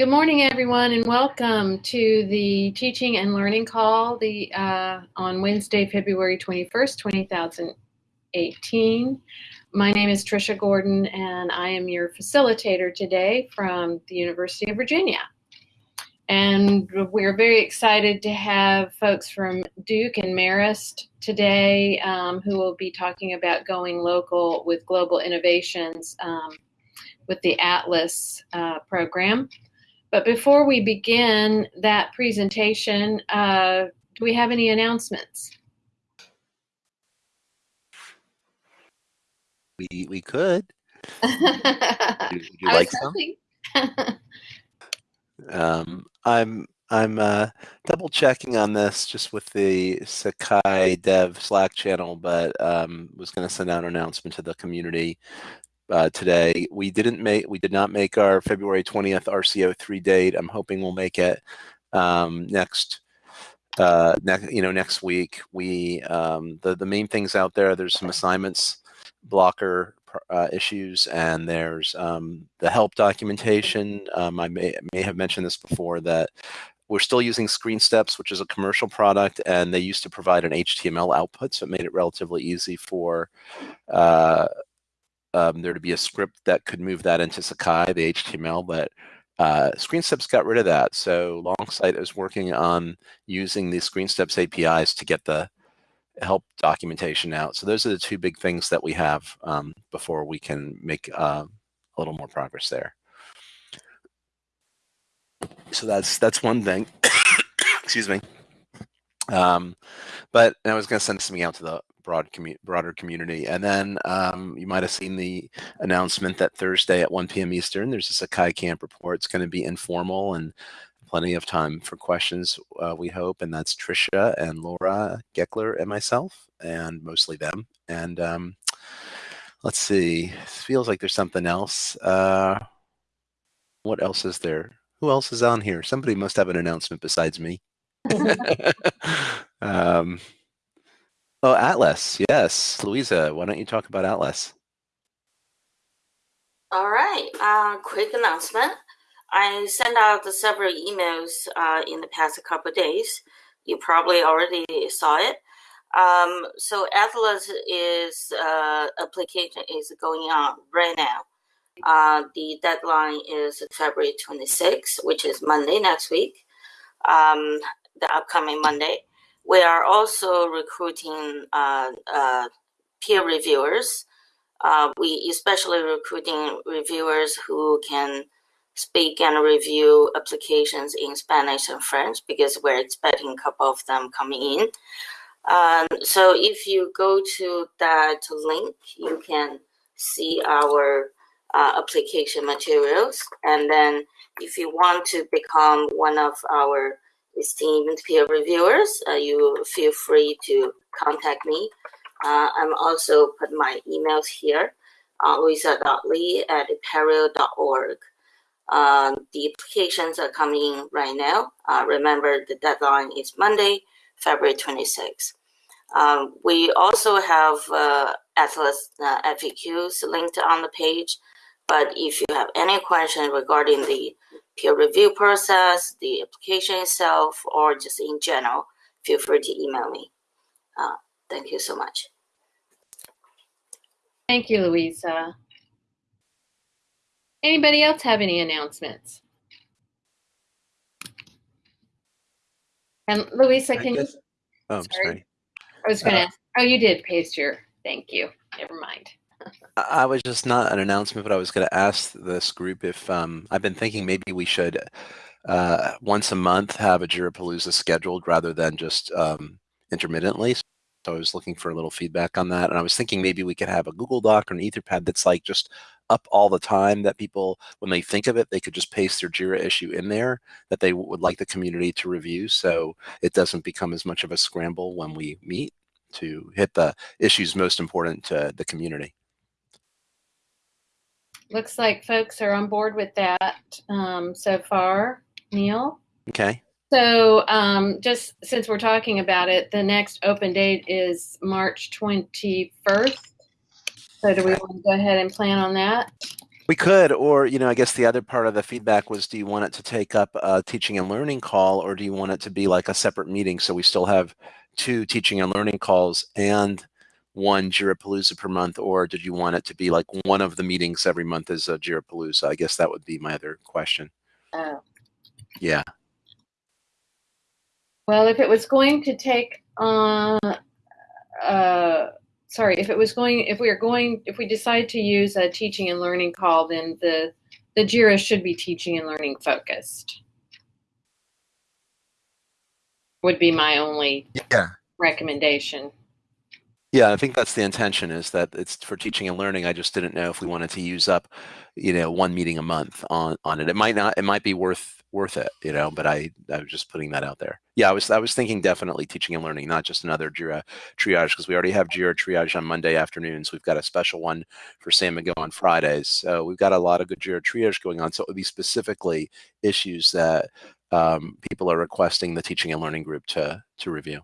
Good morning, everyone, and welcome to the Teaching and Learning Call the, uh, on Wednesday, February 21st, 2018. My name is Tricia Gordon, and I am your facilitator today from the University of Virginia. And we're very excited to have folks from Duke and Marist today um, who will be talking about going local with global innovations um, with the Atlas uh, program. But before we begin that presentation, uh, do we have any announcements? We we could. would you like some? um, I'm I'm uh, double checking on this just with the Sakai Dev Slack channel, but um, was going to send out an announcement to the community uh, today. We didn't make, we did not make our February 20th RCO3 date. I'm hoping we'll make it um, next, uh, next, you know, next week. We, um, the, the main things out there, there's some assignments blocker uh, issues and there's um, the help documentation. Um, I may, may have mentioned this before that we're still using ScreenSteps, which is a commercial product, and they used to provide an HTML output, so it made it relatively easy for uh, um, there to be a script that could move that into Sakai, the HTML, but uh, ScreenSteps got rid of that. So Longsight is working on using the ScreenSteps APIs to get the help documentation out. So those are the two big things that we have um, before we can make uh, a little more progress there. So that's that's one thing. Excuse me. Um, but I was going to send something out to the broad commu broader community. And then um, you might have seen the announcement that Thursday at 1 p.m. Eastern, there's a Sakai Camp report. It's going to be informal and plenty of time for questions, uh, we hope. And that's Tricia and Laura Gekeler and myself, and mostly them. And um, let's see, it feels like there's something else. Uh, what else is there? Who else is on here? Somebody must have an announcement besides me. um, Oh, Atlas. Yes. Louisa, why don't you talk about Atlas? All right. Uh, quick announcement. I sent out several emails uh, in the past couple days. You probably already saw it. Um, so Atlas is uh, application is going on right now. Uh, the deadline is February 26th, which is Monday next week, um, the upcoming Monday. We are also recruiting uh, uh, peer reviewers. Uh, we especially recruiting reviewers who can speak and review applications in Spanish and French because we're expecting a couple of them coming in. Um, so if you go to that link, you can see our uh, application materials. And then if you want to become one of our esteemed peer reviewers, uh, you feel free to contact me. Uh, I'm also put my emails here, uh, louisa.lee at apereo.org. Um, the applications are coming in right now. Uh, remember, the deadline is Monday, February 26th. Um, we also have uh, Atlas uh, FAQs linked on the page, but if you have any questions regarding the peer review process, the application itself, or just in general, feel free to email me. Uh, thank you so much. Thank you, Louisa. Anybody else have any announcements? And Louisa, can guess, you? Oh, sorry. sorry. I was going to uh, ask. Oh, you did paste your. Thank you. Never mind. I was just not an announcement, but I was going to ask this group if um, I've been thinking maybe we should uh, once a month have a Jirapalooza scheduled rather than just um, intermittently. So I was looking for a little feedback on that. And I was thinking maybe we could have a Google Doc or an Etherpad that's like just up all the time that people, when they think of it, they could just paste their JIRA issue in there that they would like the community to review. So it doesn't become as much of a scramble when we meet to hit the issues most important to the community looks like folks are on board with that um, so far. Neil? Okay. So um, just since we're talking about it, the next open date is March 21st. So do we want to go ahead and plan on that? We could, or you know, I guess the other part of the feedback was, do you want it to take up a teaching and learning call, or do you want it to be like a separate meeting so we still have two teaching and learning calls and one Jirapalooza per month, or did you want it to be like one of the meetings every month is a Jirapalooza? I guess that would be my other question. Oh. Yeah. Well, if it was going to take, uh, uh, sorry, if it was going, if we are going, if we decide to use a teaching and learning call, then the the JIRA should be teaching and learning focused. Would be my only Yeah. recommendation. Yeah, I think that's the intention is that it's for teaching and learning. I just didn't know if we wanted to use up, you know, one meeting a month on on it. It might not. It might be worth worth it, you know. But I I was just putting that out there. Yeah, I was I was thinking definitely teaching and learning, not just another Jira triage because we already have Jira triage on Monday afternoons. We've got a special one for Samigo on Fridays. So we've got a lot of good Jira triage going on. So it would be specifically issues that um, people are requesting the teaching and learning group to to review.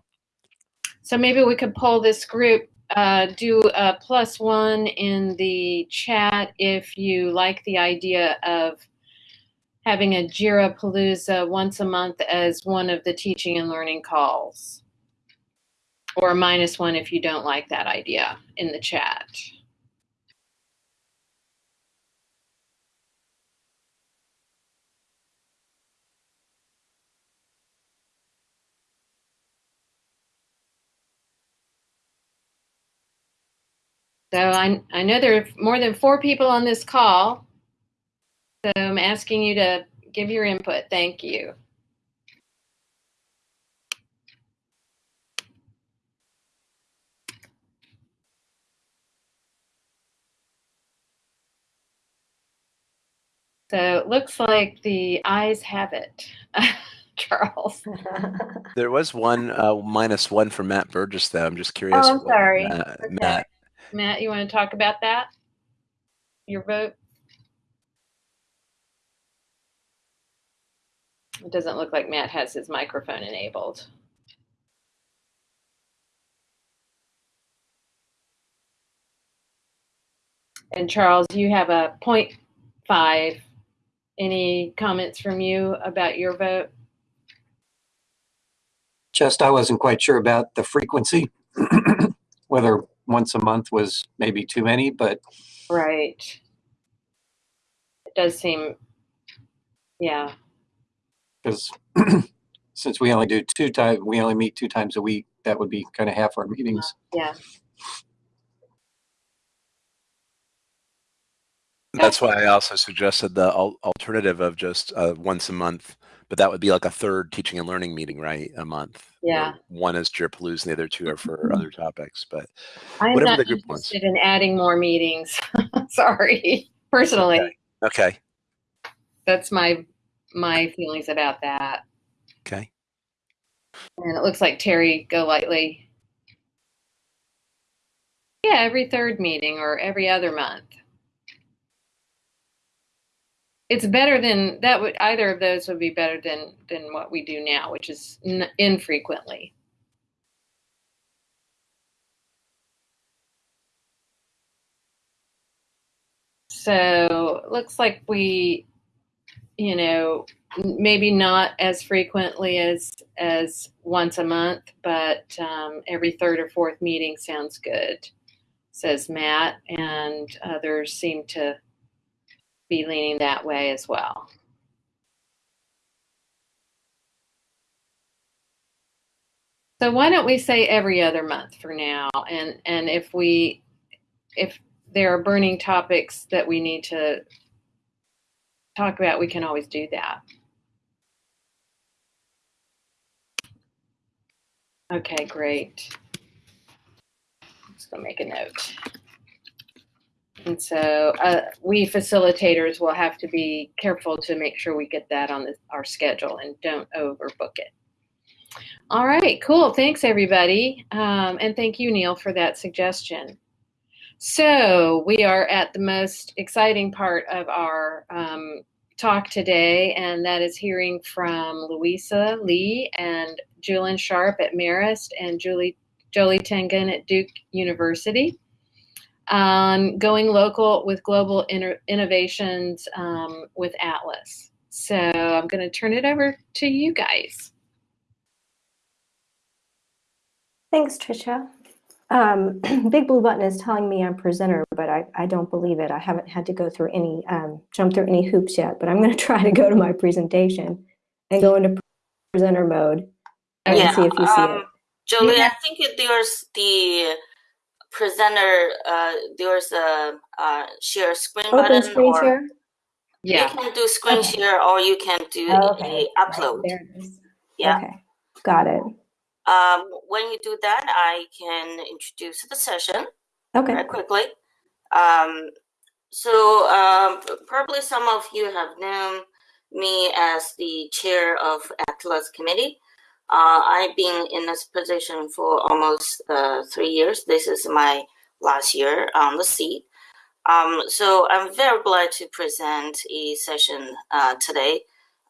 So maybe we could poll this group, uh, do a plus one in the chat if you like the idea of having a Jira Palooza once a month as one of the teaching and learning calls. Or minus one if you don't like that idea in the chat. So I, I know there are more than four people on this call. So I'm asking you to give your input. Thank you. So it looks like the eyes have it, Charles. There was one uh, minus one for Matt Burgess, though. I'm just curious. Oh, I'm sorry. uh, Okay. Matt, Matt, you want to talk about that? Your vote? It doesn't look like Matt has his microphone enabled. And Charles, you have a point five. Any comments from you about your vote? Just, I wasn't quite sure about the frequency, whether once a month was maybe too many, but Right. It does seem, yeah. because since we only do two times, we only meet two times a week, that would be kind of half our meetings. Yeah. that's why I also suggested the al- alternative of just uh, once a month, but that would be like a third teaching and learning meeting, right? A month. Yeah. One is Jirapalooza and the other two are for mm-hmm. other topics. But I'm Whatever not the group wants. interested in adding more meetings. Sorry, personally, Okay. okay, that's my my feelings about that. okay. And it looks like Terry go lightly. Yeah, every third meeting or every other month. It's better than that would either of those would be better than than what we do now, which is n- infrequently. So looks like we, you know, maybe not as frequently as as once a month, but um, every third or fourth meeting sounds good, says Matt, and others seem to be leaning that way as well. So why don't we say every other month for now? And and if we if there are burning topics that we need to talk about, we can always do that. Okay, great. Let's go make a note. And so uh, we facilitators will have to be careful to make sure we get that on the, our schedule and don't overbook it. All right, cool. Thanks, everybody. Um, and thank you, Neil, for that suggestion. So we are at the most exciting part of our um, talk today, and that is hearing from Louisa Lee and Julian Sharp at Marist and Julie Jolie Tingen at Duke University. On going local with global inter- innovations um, with Atlas. So I'm going to turn it over to you guys. Thanks, Tricia. Um, Big Blue Button is telling me I'm presenter, but I, I don't believe it. I haven't had to go through any, um, jump through any hoops yet, but I'm going to try to go to my presentation and go into presenter mode and Yeah, see if you see um, it. Jolie, Yeah. I think there's the presenter, uh, there's a, uh, share screen Open button screen or share? Yeah. you can do screen Okay. share or you can do Oh, okay. a upload. There it is. Yeah. Okay, got it. Um, when you do that, I can introduce the session Okay, very quickly. Um, so um, probably some of you have known me as the chair of Atlas Committee. Uh, I've been in this position for almost uh, three years. This is my last year on the seat. Um, so I'm very glad to present a session uh, today.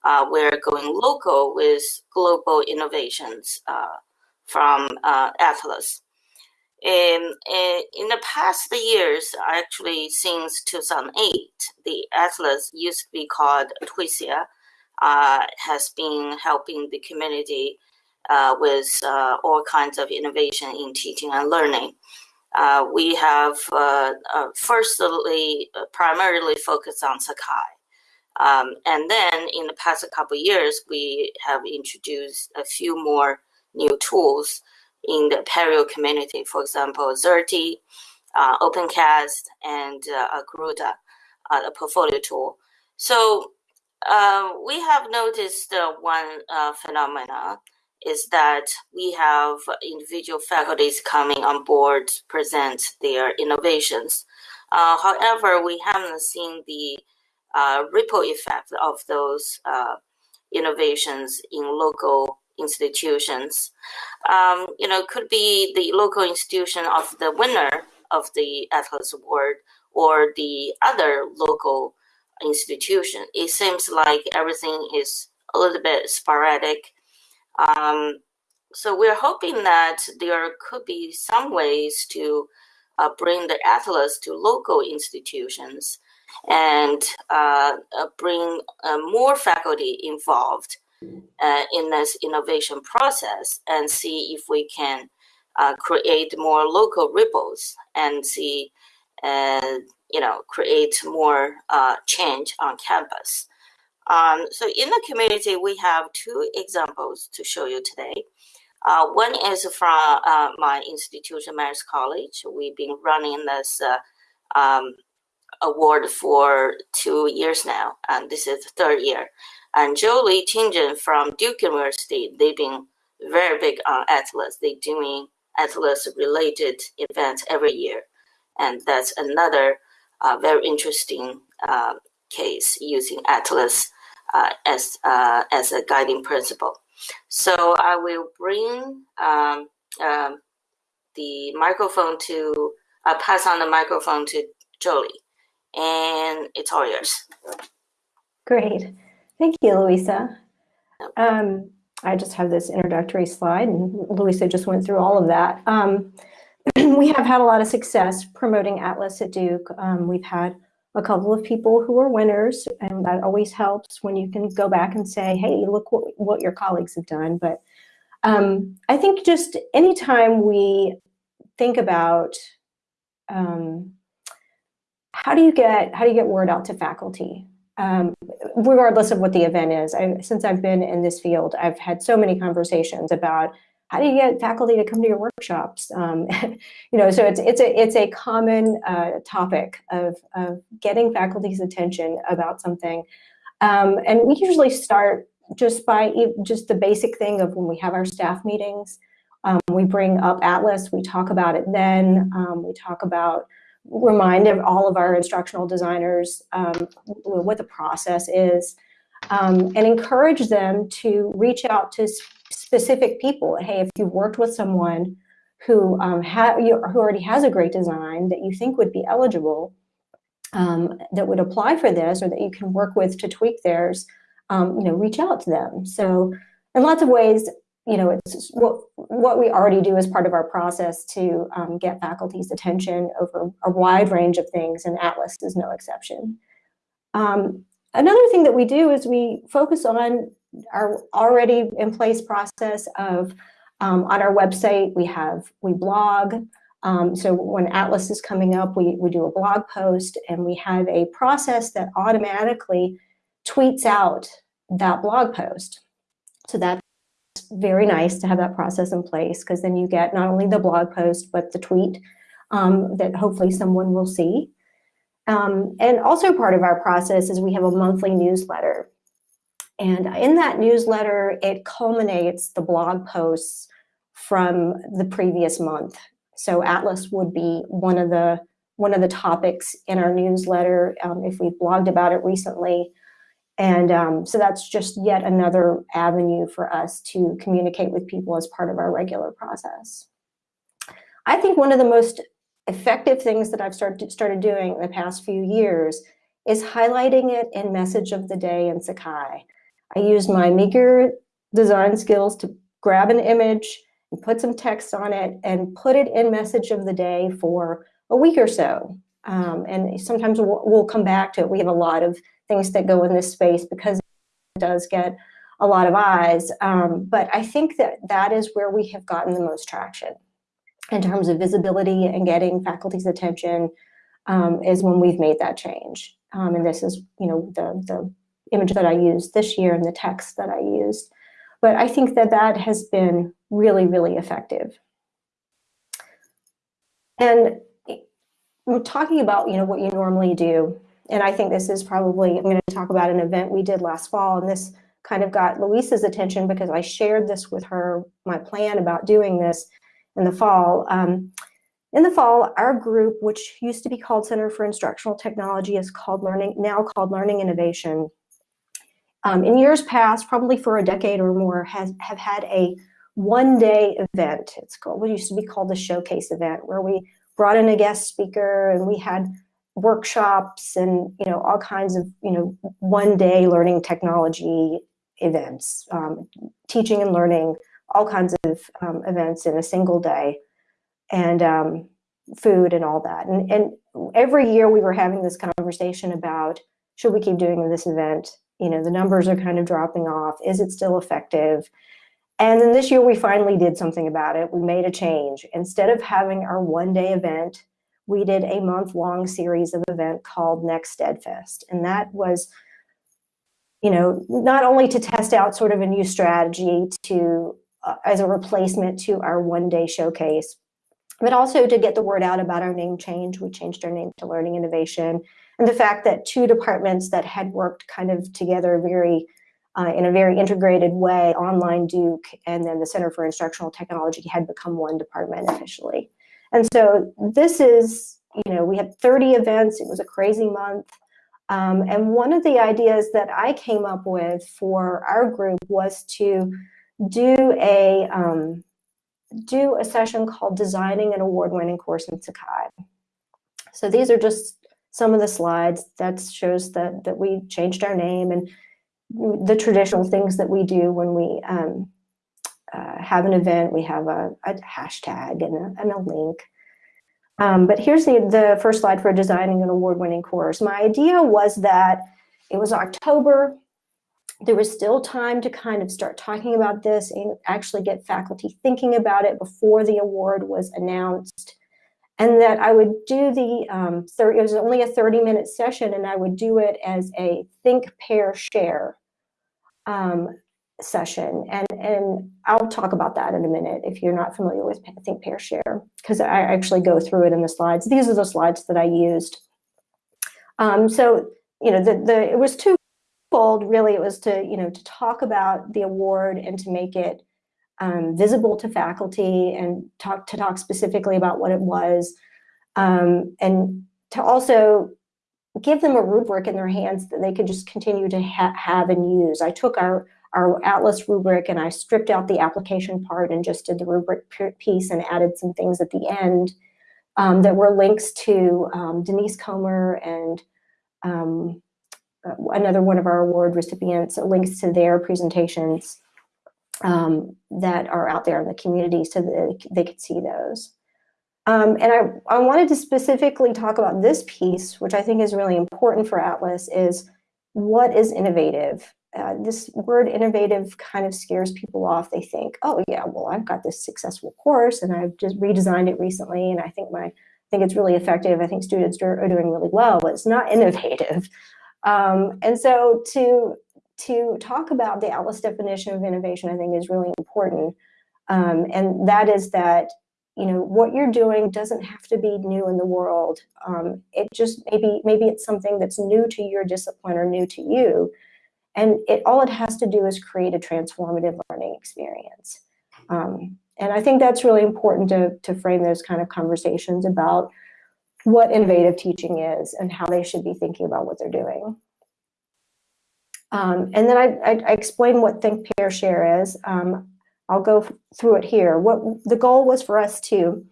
Uh, we're going local with global innovations uh, from uh, Atlas. Uh, in the past years, actually since 2008, the Atlas used to be called Twisia, uh, has been helping the community with uh, all kinds of innovation in teaching and learning. Uh, we have uh, uh, firstly uh, primarily focused on Sakai. Um, and then in the past a couple years, we have introduced a few more new tools in the Apereo community, for example, Xerte, uh, OpenCast, and uh, Karuta, uh, a portfolio tool. So uh, we have noticed uh, one uh, phenomena is that we have individual faculties coming on board to present their innovations. Uh, however, we haven't seen the uh, ripple effect of those uh, innovations in local institutions um, you know, could be the local institution of the winner of the Atlas Award or the other local institution. It seems like everything is a little bit sporadic. Um, so we're hoping that there could be some ways to uh, bring the Atlas to local institutions and uh, uh, bring uh, more faculty involved uh, in this innovation process and see if we can create more local ripples and see, you know, create more change on campus. Um, so in the community, we have two examples to show you today. Uh, one is from uh, my institution, Marist College. We've been running this uh, um, award for two years now, and this is the third year. And Jolie Tingen from Duke University, they've been very big on Atlas. They're doing Atlas related events every year. And that's another uh, very interesting uh, case using Atlas as, uh, as a guiding principle. So I will bring um, um, the microphone to, uh, pass on the microphone to Jolie. And it's all yours. great. Thank you, Louisa. Um, I just have this introductory slide, and Louisa just went through all of that. Um, we have had a lot of success promoting Atlas at Duke. Um, we've had a couple of people who are winners, and that always helps when you can go back and say, hey, look what, what your colleagues have done. But um, I think just anytime we think about um, how do you get how do you get word out to faculty um, regardless of what the event is. I, since I've been in this field, I've had so many conversations about how do you get faculty to come to your workshops. Um, you know, so it's it's a it's a common uh, topic of of getting faculty's attention about something, um, and we usually start just by just the basic thing of when we have our staff meetings. Um, we bring up Atlas, we talk about it then, um, we talk about remind all of our instructional designers um, what the process is um, and encourage them to reach out to specific people. Hey, if you've worked with someone who um, you, who already has a great design that you think would be eligible, um, that would apply for this, or that you can work with to tweak theirs, um, you know, reach out to them. So, in lots of ways, you know, it's what, what we already do as part of our process to um, get faculty's attention over a wide range of things, and Atlas is no exception. Um, another thing that we do is we focus on our already in place process of um, on our website, we have, we blog. Um, so when Atlas is coming up, we, we do a blog post and we have a process that automatically tweets out that blog post. So that's very nice to have that process in place because then you get not only the blog post, but the tweet um, that hopefully someone will see. Um, and also part of our process is we have a monthly newsletter. And in that newsletter, it culminates the blog posts from the previous month. So Atlas would be one of the one of the topics in our newsletter um, if we blogged about it recently. And um, so that's just yet another avenue for us to communicate with people as part of our regular process. I think one of the most effective things that I've started, started doing in the past few years is highlighting it in message of the day in Sakai. I use my meager design skills to grab an image and put some text on it and put it in message of the day for a week or so. Um, and sometimes we'll, we'll, come back to it. We have a lot of things that go in this space because it does get a lot of eyes. Um, but I think that that is where we have gotten the most traction in terms of visibility and getting faculty's attention um, is when we've made that change. Um, and this is, you know, the, the image that I used this year and the text that I used. But I think that that has been really, really effective. And we're talking about, you know, what you normally do. And I think this is probably, I'm going to talk about an event we did last fall, and this kind of got Louisa's attention because I shared this with her, my plan about doing this in the fall. Um, in the fall, our group, which used to be called Center for Instructional Technology, is called Learning now called Learning Innovation. Um, in years past, probably for a decade or more, has have had a one-day event. It's called what used to be called the Showcase event, where we brought in a guest speaker and we had workshops and you know all kinds of you know one-day learning technology events, um, teaching and learning all kinds of um, events in a single day and um, food and all that. And, and every year we were having this conversation about, should we keep doing this event? You know, the numbers are kind of dropping off. Is it still effective? And then this year we finally did something about it. We made a change. Instead of having our one day event, we did a month long series of event called Next Steadfast. And that was, you know, not only to test out sort of a new strategy to uh, as a replacement to our one day showcase, but also to get the word out about our name change. We changed our name to Learning Innovation and the fact that two departments that had worked kind of together very uh, in a very integrated way, online Duke and then the Center for Instructional Technology had become one department officially. And so this is, you know, we had 30 events. It was a crazy month. Um, and one of the ideas that I came up with for our group was to do a um, do a session called Designing an Award-Winning Course in Sakai. So these are just some of the slides that shows that, that we changed our name and the traditional things that we do when we um, uh, have an event. We have a, a hashtag and a, and a link. Um, but here's the, the first slide for designing an award-winning course. My idea was that it was October, there was still time to kind of start talking about this and actually get faculty thinking about it before the award was announced. And that I would do the, um, 30, it was only a 30 minute session and I would do it as a think, pair, share um, session. And, and I'll talk about that in a minute if you're not familiar with think, pair, share, because I actually go through it in the slides. These are the slides that I used. Um, so, you know, the, the, it was two really it was to you know to talk about the award and to make it um, visible to faculty and talk to talk specifically about what it was um, and to also give them a rubric in their hands that they could just continue to ha have and use. I took our our Atlas rubric and I stripped out the application part and just did the rubric piece and added some things at the end um, that were links to um, Denise Comer and um, uh, another one of our award recipients links to their presentations. Um, that are out there in the community so that they could see those. Um, and I, I wanted to specifically talk about this piece, which I think is really important for Atlas, is what is innovative? Uh, this word innovative kind of scares people off. They think, oh yeah, well, I've got this successful course and I've just redesigned it recently and I think my I think it's really effective. I think students are doing really well, but it's not innovative. Um, and so to to talk about the Atlas definition of innovation, I think is really important. Um, and that is that you know what you're doing doesn't have to be new in the world. Um, it just maybe maybe it's something that's new to your discipline or new to you. And it all it has to do is create a transformative learning experience. Um, and i think that's really important to, to frame those kind of conversations about what innovative teaching is and how they should be thinking about what they're doing um, and then I, I, I explain what think pair share is um, I'll go through it here. What the goal was for us to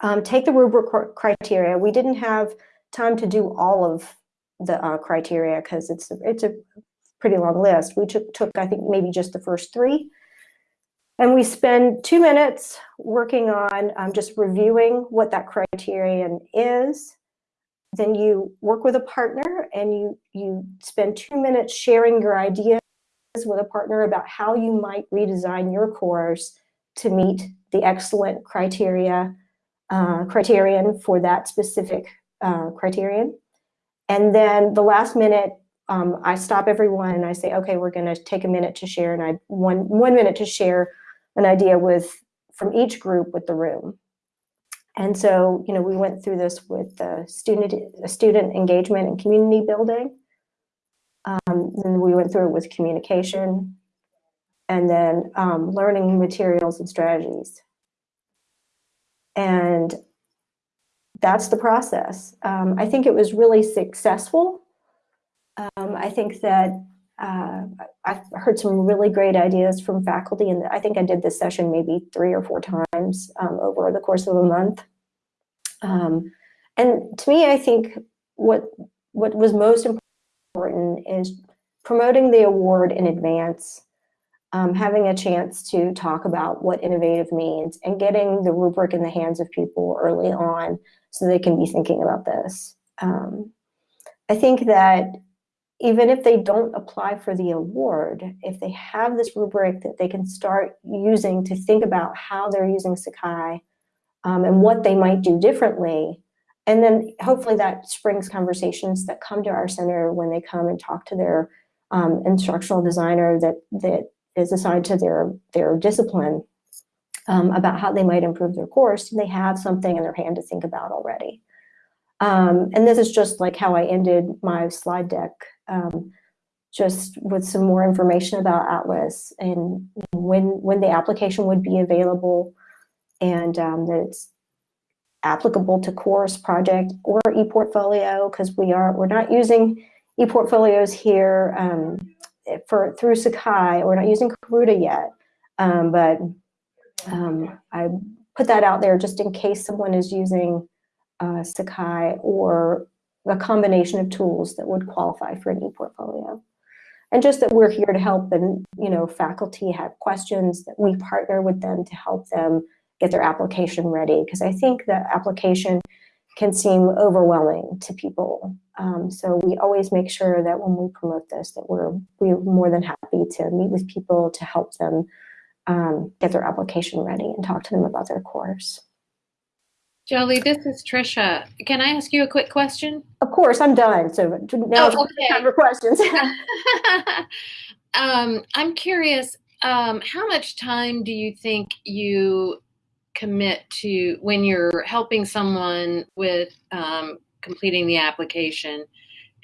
um, take the rubric criteria. We didn't have time to do all of the uh, criteria because it's it's a pretty long list. We took, took, I think, maybe just the first three. And we spend two minutes working on um, just reviewing what that criterion is. Then you work with a partner and you, you spend two minutes sharing your ideas with a partner about how you might redesign your course to meet the excellent criteria uh, criterion for that specific uh, criterion. And then the last minute, um, I stop everyone and I say, okay, we're going to take a minute to share, and I one one minute to share an idea with from each group with the room. And so, you know, we went through this with the student student engagement and community building. Um, then we went through it with communication and then um, learning materials and strategies. And that's the process. Um, I think it was really successful. Um, I think that uh, I've heard some really great ideas from faculty, and I think I did this session maybe three or four times um, over the course of a month. Um, and to me, I think what what was most important important is promoting the award in advance, um, having a chance to talk about what innovative means and getting the rubric in the hands of people early on so they can be thinking about this. Um, I think that even if they don't apply for the award, if they have this rubric that they can start using to think about how they're using Sakai um, and what they might do differently, and then hopefully that springs conversations that come to our center when they come and talk to their um, instructional designer that that is assigned to their their discipline um, about how they might improve their course. They have something in their hand to think about already. Um, and this is just like how I ended my slide deck, um, just with some more information about Atlas and when when the application would be available, and um, that it's applicable to course project or ePortfolio because we are we're not using ePortfolios here um, for through Sakai. We're not using Karuta yet, um, but um, I put that out there just in case someone is using uh, Sakai or a combination of tools that would qualify for an e-portfolio. And just that we're here to help and, you know, faculty have questions that we partner with them to help them get their application ready because I think the application can seem overwhelming to people. Um, so we always make sure that when we promote this, that we're we're more than happy to meet with people to help them um, get their application ready and talk to them about their course. Jolie, this is Trisha. Can I ask you a quick question? Of course, I'm done. So now oh, okay. time for questions. um, I'm curious. Um, how much time do you think you commit to when you're helping someone with um, completing the application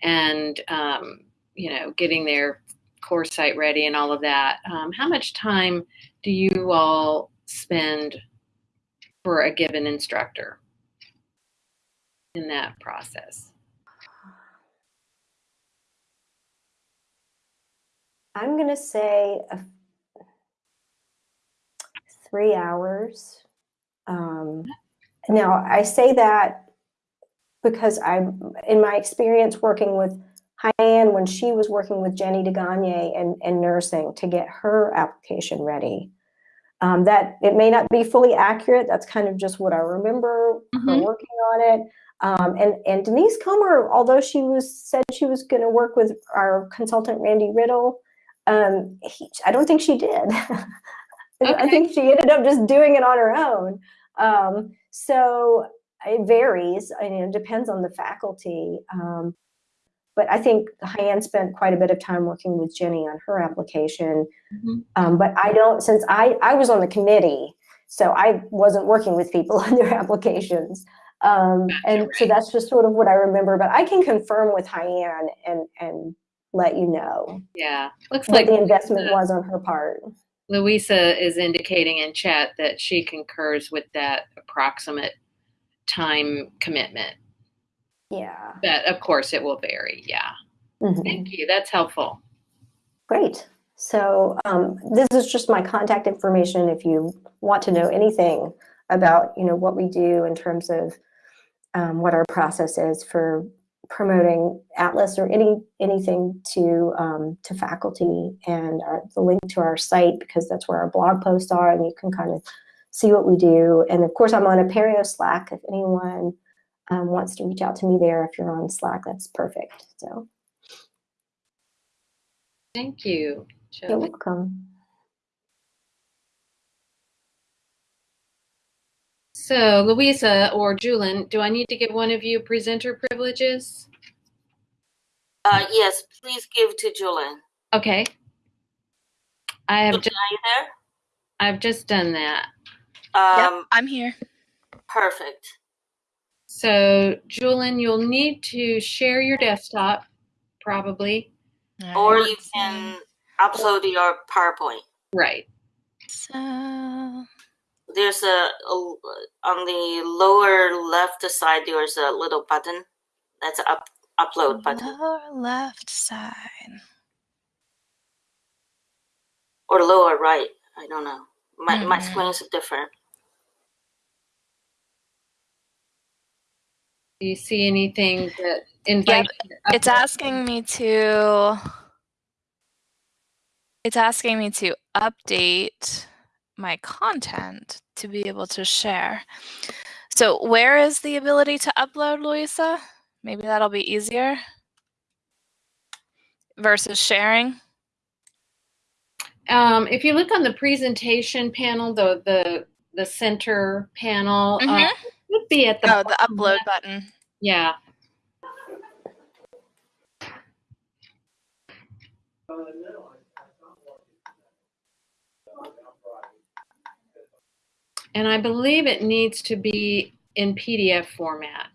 and um, you know getting their course site ready and all of that um, how much time do you all spend for a given instructor in that process i'm going to say three hours um, now, I say that because I'm, in my experience working with Hyann, when she was working with Jenny DeGagne and, and nursing to get her application ready. Um, that it may not be fully accurate. That's kind of just what I remember her Mhm. working on it. Um, and, and Denise Comer, although she was said she was going to work with our consultant Randy Riddle, um, he, I don't think she did. I think she ended up just doing it on her own. Um, so it varies. I mean, it depends on the faculty. But I think Hyann spent quite a bit of time working with Jenny on her application. Mhm. Um, but I don't, since I, I was on the committee, so I wasn't working with people on their applications. Um, and so that's just sort of what I remember, but I can confirm with Hyann and, and let you know Yeah, looks what like the investment Louisa- was on her part. Louisa is indicating in chat that she concurs with that approximate time commitment. Yeah. But of course, it will vary. Yeah. Mhm. Thank you. That's helpful. Great. So um, this is just my contact information if you want to know anything about, you know, what we do in terms of um, what our process is for promoting Atlas or any anything to um, to faculty and our, the link to our site because that's where our blog posts are and you can kind of see what we do. And of course, I'm on Apereo Slack if anyone um, wants to reach out to me there. If you're on Slack, that's perfect. So Thank you. you're Jolie. welcome. So, Louisa or Julian, do I need to give one of you presenter privileges? Uh, yes, please give to Julian. Okay. I have Julian, just, are you there? I've just done that. Um, yep, I'm here. Perfect. So, Julian, you'll need to share your desktop, probably. All Or you can upload your PowerPoint. Right. So, There's a, a on the lower left side. There's a little button. That's up upload button, lower left side. or lower right. I don't know. My my Mhm. screens are different. Do you see anything that invites to It's asking me to. It's asking me to update my content to be able to share. So, where is the ability to upload, Louisa? Maybe that'll be easier versus sharing. Um, if you look on the presentation panel, the the the center panel, Mhm. it should be at the Oh, the upload left. button. Yeah. And I believe it needs to be in PDF format.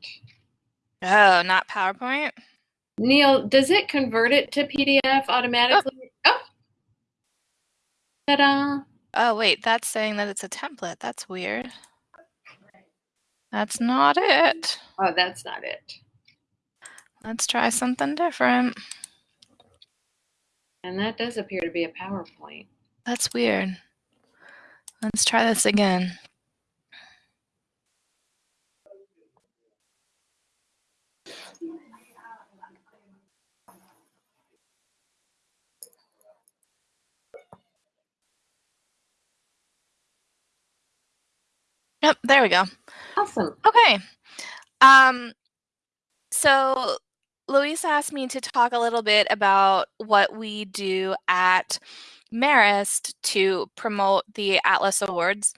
Oh, not PowerPoint. Neil, does it convert it to PDF oh. automatically? Oh. Ta-da. Oh, wait, that's saying that it's a template. That's weird. That's not it. Oh, that's not it. Let's try something different. And that does appear to be a PowerPoint. That's weird. Let's try this again. Yep, there we go. Awesome. Okay. Um, so Luis asked me to talk a little bit about what we do at Marist to promote the Atlas Awards.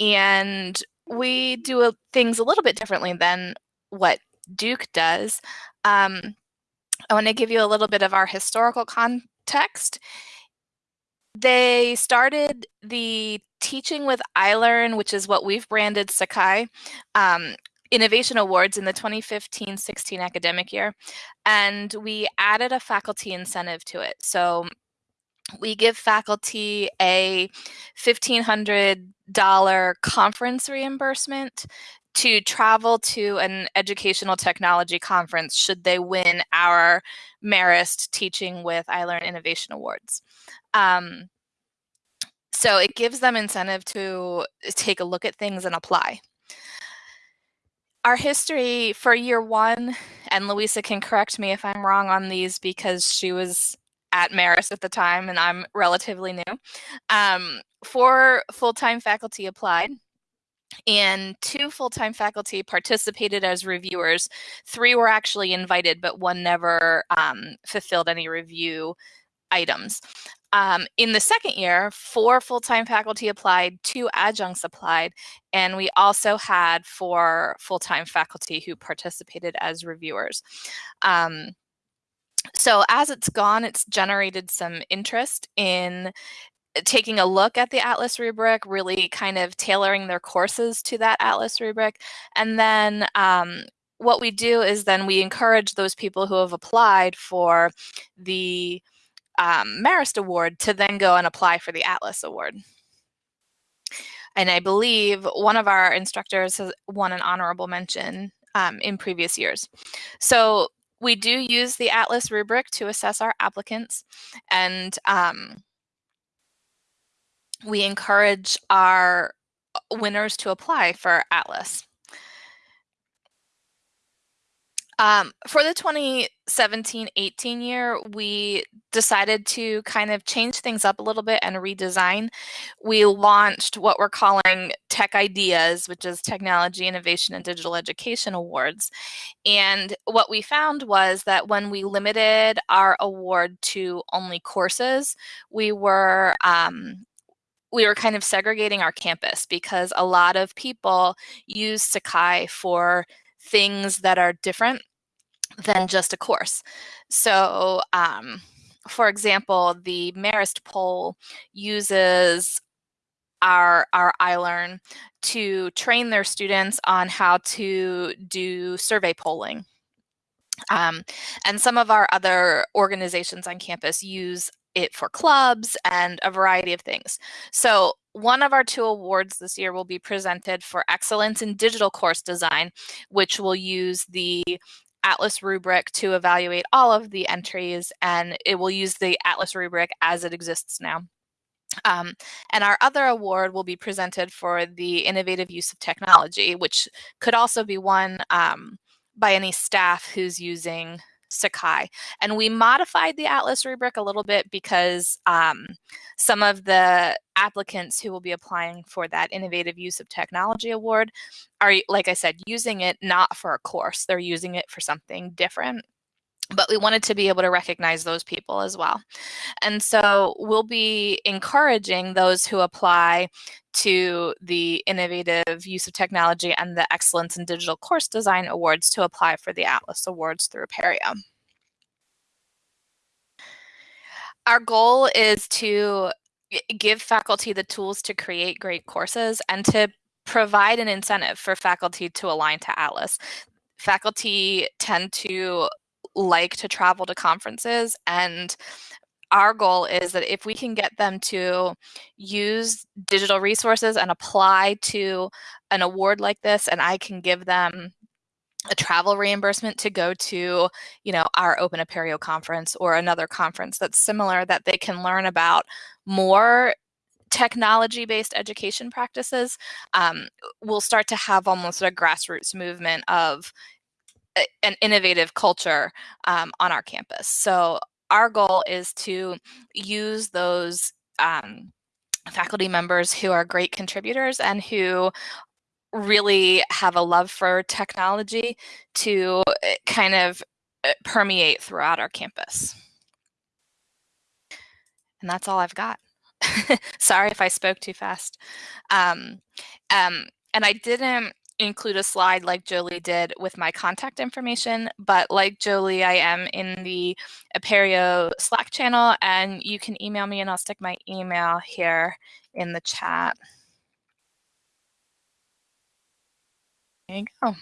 And we do a- things a little bit differently than what Duke does. Um, I want to give you a little bit of our historical context. They started the Teaching with iLearn, which is what we've branded Sakai, um, Innovation Awards in the 2015 16 academic year. And we added a faculty incentive to it. So we give faculty a $1,500 conference reimbursement to travel to an educational technology conference should they win our Marist Teaching with iLearn Innovation Awards. Um, so it gives them incentive to take a look at things and apply. our history for year one, and Louisa can correct me if I'm wrong on these because she was at Marist at the time and I'm relatively new. Um, four full-time faculty applied and two full-time faculty participated as reviewers. Three were actually invited, but one never um, fulfilled any review items. Um, in the second year, four full-time faculty applied, two adjuncts applied, and we also had four full-time faculty who participated as reviewers. Um, so as it's gone, it's generated some interest in taking a look at the Atlas rubric, really kind of tailoring their courses to that Atlas rubric. And then um, what we do is then we encourage those people who have applied for the um, Marist Award to then go and apply for the Atlas Award. And I believe one of our instructors has won an honorable mention um, in previous years. So we do use the Atlas rubric to assess our applicants and um, we encourage our winners to apply for Atlas. Um, for the 2017-18 year, we decided to kind of change things up a little bit and redesign. We launched what we're calling Tech Ideas, which is Technology, Innovation, and Digital Education Awards. And what we found was that when we limited our award to only courses, we were um, we were kind of segregating our campus because a lot of people use Sakai for things that are different than just a course. So, um, for example, the Marist poll uses our, our iLearn to train their students on how to do survey polling. Um, and some of our other organizations on campus use it for clubs and a variety of things. So one of our two awards this year will be presented for excellence in digital course design, which will use the Atlas rubric to evaluate all of the entries and it will use the Atlas rubric as it exists now. Um, and our other award will be presented for the innovative use of technology, which could also be won um, by any staff who's using Sakai. And we modified the Atlas rubric a little bit because um, some of the applicants who will be applying for that Innovative Use of Technology Award are, like I said, using it not for a course, they're using it for something different but we wanted to be able to recognize those people as well. And so we'll be encouraging those who apply to the Innovative Use of Technology and the Excellence in Digital Course Design Awards to apply for the Atlas Awards through Apereo. Our goal is to give faculty the tools to create great courses and to provide an incentive for faculty to align to Atlas. Faculty tend to like to travel to conferences and our goal is that if we can get them to use digital resources and apply to an award like this and I can give them a travel reimbursement to go to, you know, our Open Apereo conference or another conference that's similar that they can learn about more technology-based education practices, um, we'll start to have almost a grassroots movement of an innovative culture um, on our campus. So our goal is to use those um, faculty members who are great contributors and who really have a love for technology to eh, kind of eh, permeate throughout our campus. And that's all I've got. Sorry if I spoke too fast. Um, um, and I didn't include a slide like Jolie did with my contact information, but like Jolie, I am in the Apereo Slack channel and you can email me and I'll stick my email here in the chat. There you go.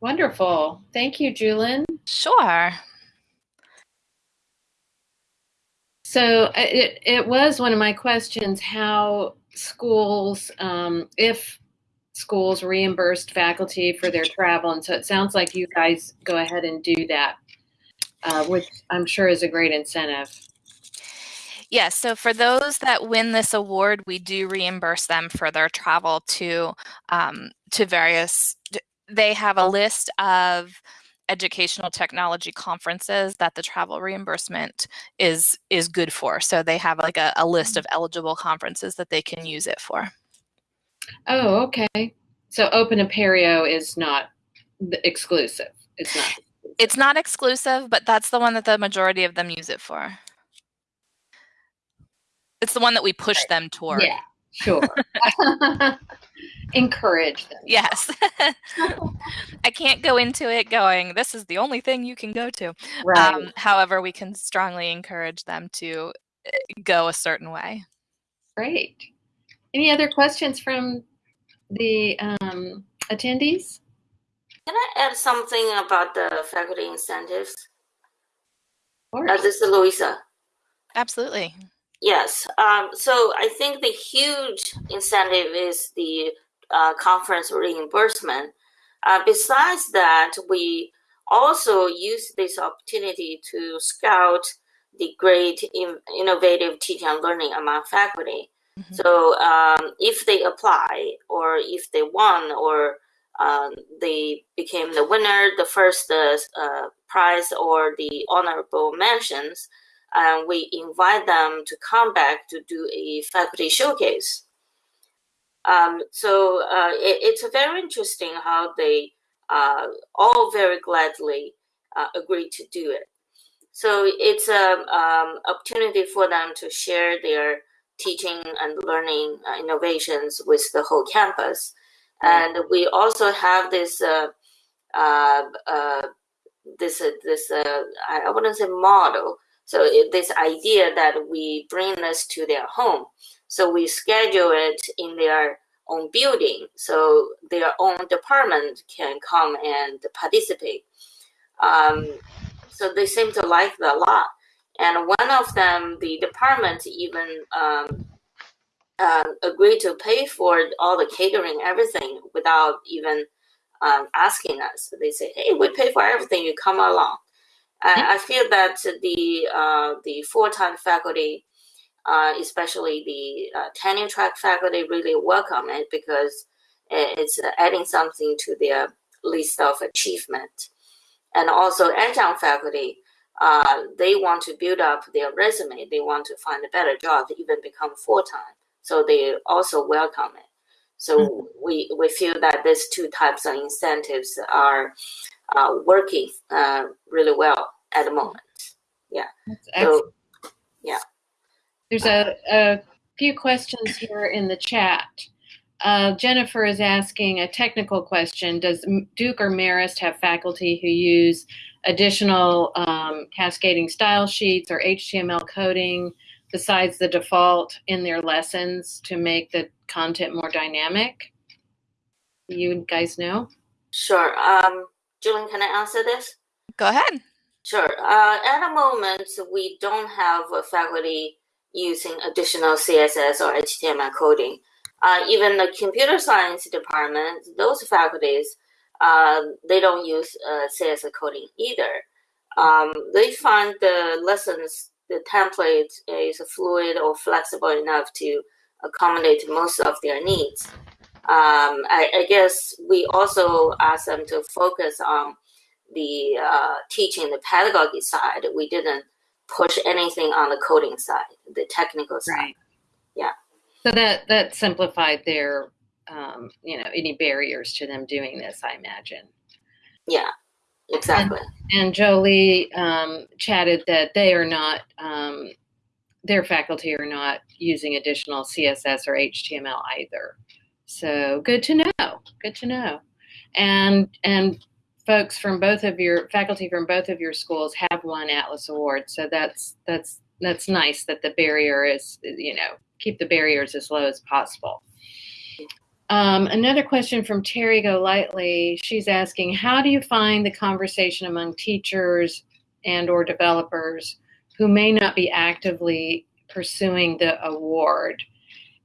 Wonderful. Thank you, Julian. Sure. So uh, it, it was one of my questions how schools, um, if schools reimbursed faculty for their travel. And so it sounds like you guys go ahead and do that, uh, which I'm sure is a great incentive. Yes, so for those that win this award, we do reimburse them for their travel to um, to various they have a list of educational technology conferences that the travel reimbursement is is good for. So they have like a, a list of eligible conferences that they can use it for. Oh, okay. So Open Apereo is not the exclusive. It's not. It's not exclusive, but that's the one that the majority of them use it for. It's the one that we push them toward. Yeah, sure. Encourage them. Yes. I can't go into it going, this is the only thing you can go to. Right. Um, however, we can strongly encourage them to uh, go a certain way. Great. Any other questions from the um, attendees? Can I add something about the faculty incentives? Of Uh, this is Louisa. Absolutely. Yes. Um, so I think the huge incentive is the uh, conference reimbursement. Uh, besides that, we also use this opportunity to scout the great in- innovative teaching and learning among faculty. Mhm. So um, if they apply or if they won or um, they became the winner, the first uh, uh, prize or the honorable mentions, and we invite them to come back to do a faculty showcase. Um, so uh, it, it's very interesting how they uh, all very gladly uh, agree to do it. So it's an um, opportunity for them to share their teaching and learning uh, innovations with the whole campus. And we also have this uh, uh, this this I I wouldn't say model. So this idea that we bring this to their home, so we schedule it in their own building, so their own department can come and participate. Um, so they seem to like that a lot. And one of them, the department even um, uh, agreed to pay for all the catering, everything, without even um, asking us. They say, "Hey, we pay for everything. You come along." I feel that the uh, the full time faculty, uh, especially the uh, tenure track faculty, really welcome it because it's adding something to their list of achievement. And also adjunct faculty, uh, they want to build up their resume. They want to find a better job even become full time. So they also welcome it. So we, we feel that these two types of incentives are uh, working uh, really well at the moment. Excellent. So yeah. There's a, a few questions here in the chat. Uh, Jennifer is asking a technical question. Does Duke or Marist have faculty who use additional um, cascading style sheets or HTML coding besides the default in their lessons to make the content more dynamic? You guys know? Sure. Um, Julian, can I answer this? Go ahead. Sure. Uh, at the moment, we don't have a faculty using additional CSS or HTML coding. Uh, even the computer science department, those faculties, uh, they don't use uh, CSS coding either. Um, they find the lessons, the template is fluid or flexible enough to accommodate most of their needs. Um, I, I guess we also ask them to focus on the uh, teaching, the pedagogy side. We didn't push anything on the coding side, the technical side. Yeah. So that that simplified their, um, you know, any barriers to them doing this, I imagine. Yeah, exactly. And Jolie um, chatted that they are not, um, their faculty are not using additional CSS or HTML either. So good to know. Good to know. And and folks from both of your faculty from both of your schools have won Atlas Awards. So that's that's that's nice that the barrier is you know keep the barriers as low as possible. Um, another question from Terry Golightly. She's asking, how do you find the conversation among teachers and or developers who may not be actively pursuing the award?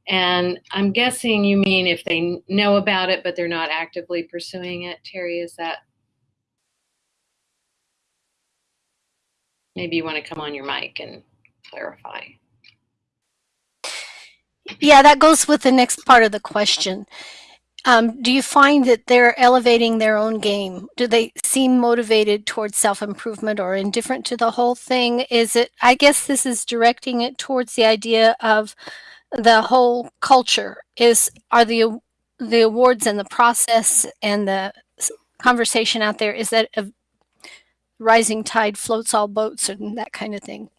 And I'm guessing you mean if they know about it, but they're not actively pursuing it. Terry, is that? Maybe you want to come on your mic and clarify. Yeah, that goes with the next part of the question. um, do you find that they're elevating their own game? Do they seem motivated towards self-improvement or indifferent to the whole thing? Is it, I guess this is directing it towards the idea of the whole culture is, are the, the awards and the process and the conversation out there, is that a rising tide floats all boats and that kind of thing?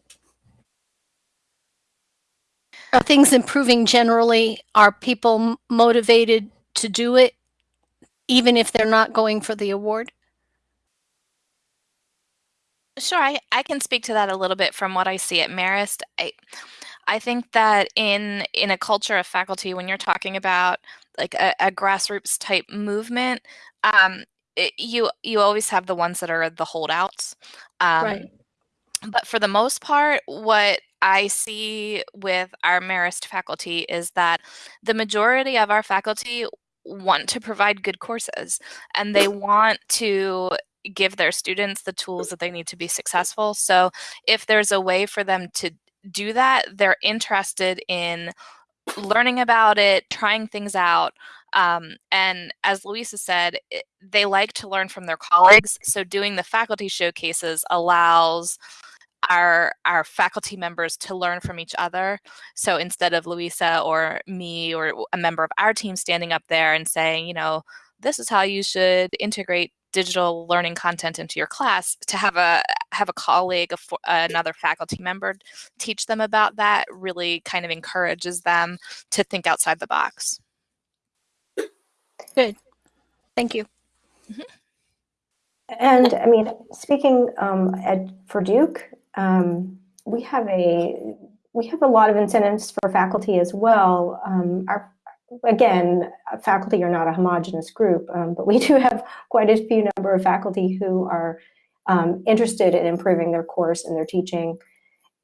Are things improving generally? Are people motivated to do it, even if they're not going for the award? Sure, I, I can speak to that a little bit from what I see at Marist. I, I think that in in a culture of faculty, when you're talking about like a, a grassroots type movement, um, it, you you always have the ones that are the holdouts. Um, Right. But for the most part, what I see with our Marist faculty is that the majority of our faculty want to provide good courses and they want to give their students the tools that they need to be successful. So if there's a way for them to do that, they're interested in learning about it, trying things out. Um, and as Louisa said, it, they like to learn from their colleagues. So doing the faculty showcases allows our our faculty members to learn from each other. So instead of Louisa or me or a member of our team standing up there and saying, you know, this is how you should integrate digital learning content into your class to have a have a colleague a, another faculty member teach them about that really kind of encourages them to think outside the box Good. Thank you. Mm-hmm. And I mean, speaking um, at, for Duke, um, we have a we have a lot of incentives for faculty as well. Um, our again, faculty are not a homogenous group, um, but we do have quite a few number of faculty who are um, interested in improving their course and their teaching.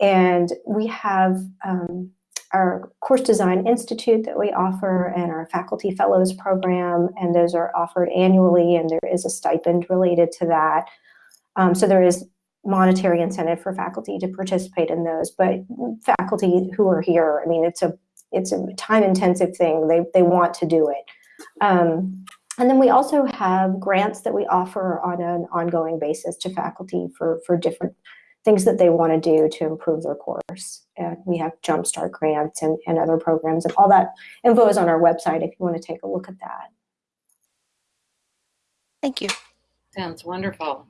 And we have um, our Course Design Institute that we offer and our Faculty Fellows Program, and those are offered annually, and there is a stipend related to that. Um, so there is monetary incentive for faculty to participate in those, but faculty who are here, I mean, it's a it's a time intensive thing. They, they want to do it. Um, and then we also have grants that we offer on an ongoing basis to faculty for, for different things that they want to do to improve their course. And we have Jumpstart grants and, and other programs and all that info is on our website if you want to take a look at that. Thank you. Sounds wonderful.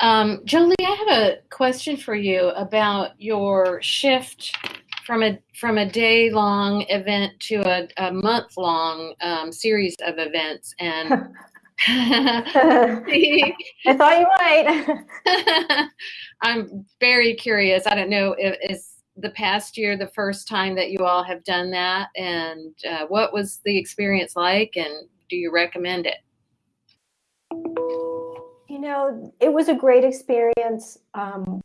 Um, Jolie, I have a question for you about your shift from a from a day long event to a, a month long um, series of events and I thought you might. I'm very curious. I don't know if is the past year the first time that you all have done that, and uh, what was the experience like, and do you recommend it? You know, it was a great experience. Um,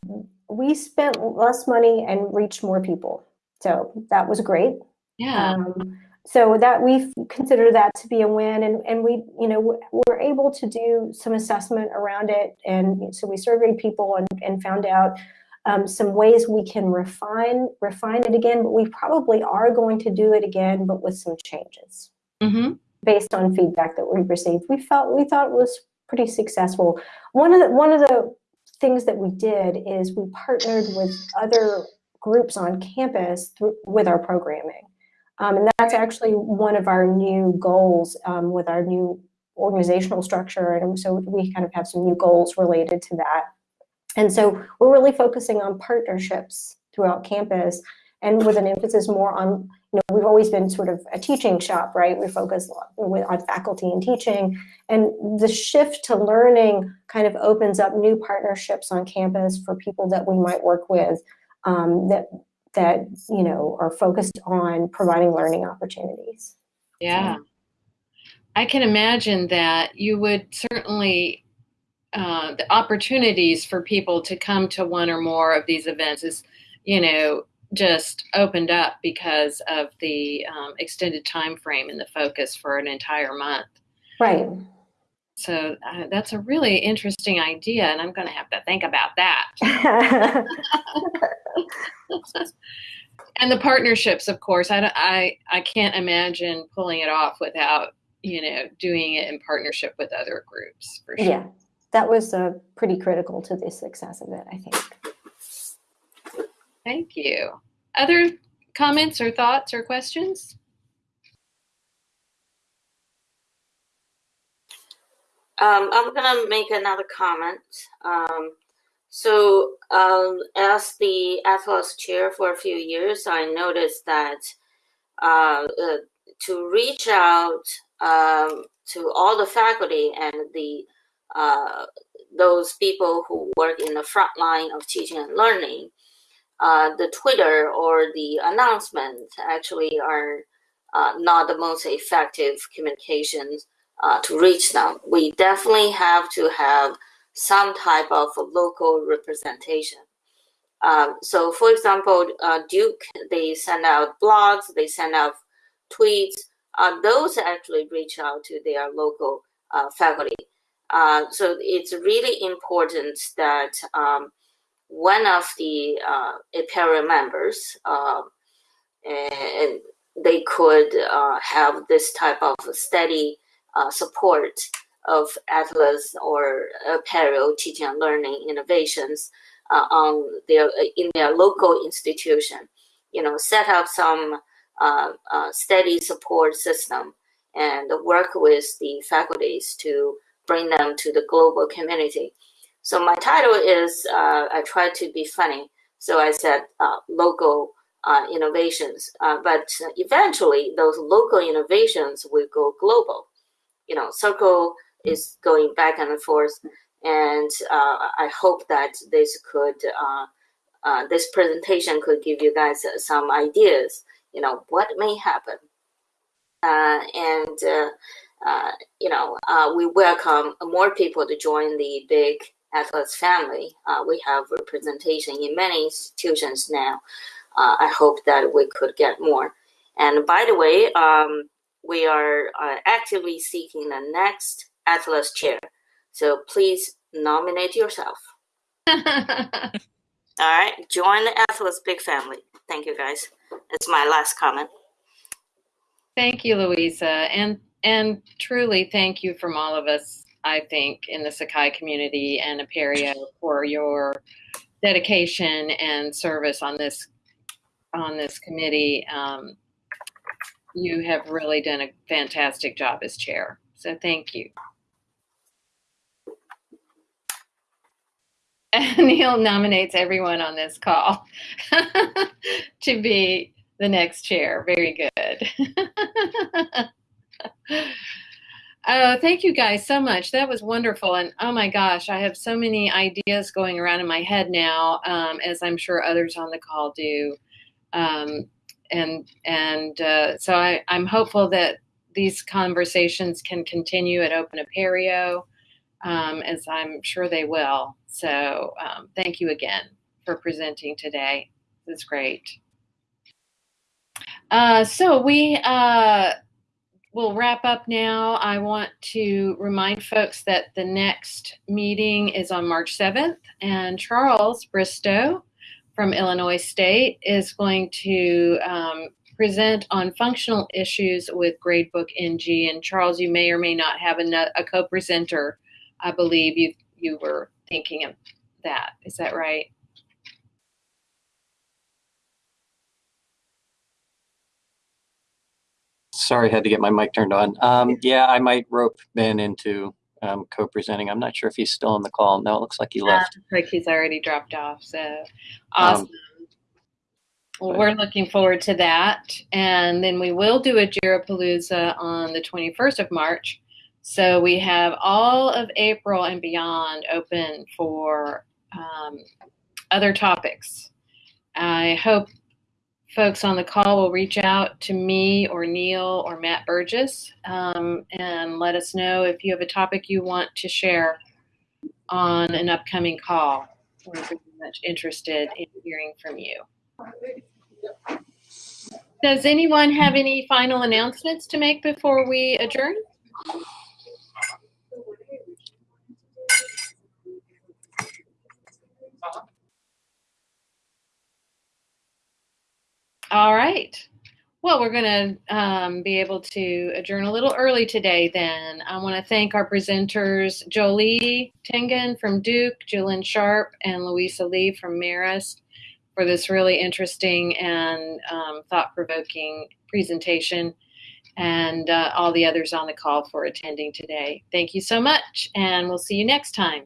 we spent less money and reached more people. So that was great. Yeah. Um, so that we consider that to be a win and, and we you know we're able to do some assessment around it and so we surveyed people and, and found out um, some ways we can refine refine it again but we probably are going to do it again but with some changes mm-hmm. based on feedback that we received we felt we thought was pretty successful one of the one of the things that we did is we partnered with other groups on campus through, with our programming. Um, and that's actually one of our new goals um, with our new organizational structure. And so we kind of have some new goals related to that. And so we're really focusing on partnerships throughout campus and with an emphasis more on, you know, we've always been sort of a teaching shop, right? We focus on faculty and teaching. And the shift to learning kind of opens up new partnerships on campus for people that we might work with um, that that you know are focused on providing learning opportunities. Yeah, I can imagine that you would certainly uh, the opportunities for people to come to one or more of these events is, you know, just opened up because of the um, extended time frame and the focus for an entire month. Right. So uh, that's a really interesting idea, and I'm going to have to think about that. and the partnerships, of course, I, I, I can't imagine pulling it off without you know, doing it in partnership with other groups for sure. Yeah, that was uh, pretty critical to the success of it, I think. Thank you. Other comments or thoughts or questions? Um, I'm gonna make another comment. Um, so, um, as the Atlas chair for a few years, I noticed that uh, uh, to reach out um, to all the faculty and the uh, those people who work in the front line of teaching and learning, uh, the Twitter or the announcement actually are uh, not the most effective communications uh, to reach them. We definitely have to have some type of local representation. Um, so, for example, uh, Duke, they send out blogs, they send out tweets. Uh, those actually reach out to their local uh, faculty. Uh, so it's really important that um, one of the uh, members, uh, and they could uh, have this type of steady uh, support of Atlas or Apereo teaching and learning innovations uh, on their in their local institution. You know, set up some uh, steady support system and work with the faculties to bring them to the global community. So my title is uh, I try to be funny. So I said uh, local uh, innovations, uh, but eventually those local innovations will go global. You know, Circle is going back and forth, and uh, I hope that this could uh, this presentation could give you guys some ideas. You know what may happen, and you know we welcome more people to join the big Atlas family. Uh, we have representation in many institutions now. Uh, I hope that we could get more. And by the way, um, we are uh, actively seeking the next Atlas chair. So please nominate yourself. All right, join the Atlas big family. Thank you, guys. That's my last comment. Thank you, Louisa, and and truly thank you from all of us I think, in the Sakai community and Apereo for your dedication and service on this on this committee. Um, you have really done a fantastic job as chair. So thank you. Neil nominates everyone on this call to be the next chair. Very good. Oh, thank you guys so much. That was wonderful. And oh my gosh, I have so many ideas going around in my head now, um, as I'm sure others on the call do. Um, and and uh, so I, I'm hopeful that these conversations can continue at Open Apereo, um, as I'm sure they will. So um, thank you again for presenting today. It's great. Uh, so we uh, we'll wrap up now. I want to remind folks that the next meeting is on March 7th, and Charles Bristow from Illinois State is going to um, present on functional issues with Gradebook NG. And Charles, you may or may not have a, a co-presenter. I believe you you were thinking of that. Is that right? sorry, I had to get my mic turned on. Um, yeah, I might rope Ben into um, co-presenting. I'm not sure if he's still on the call. No, it looks like he left. like he's already dropped off. So awesome. Um, well, we're looking forward to that. And then we will do a Jirapalooza on the 21st of March. So we have all of April and beyond open for um, other topics. I hope folks on the call will reach out to me or Neil or Matt Burgess um, and let us know if you have a topic you want to share on an upcoming call. We're very much interested in hearing from you. Does anyone have any final announcements to make before we adjourn? All right. Well, we're going to um, be able to adjourn a little early today then. I want to thank our presenters, Jolie Tingen from Duke, Julian Sharp, and Louisa Lee from Marist for this really interesting and um, thought-provoking presentation and uh, all the others on the call for attending today. Thank you so much, and we'll see you next time.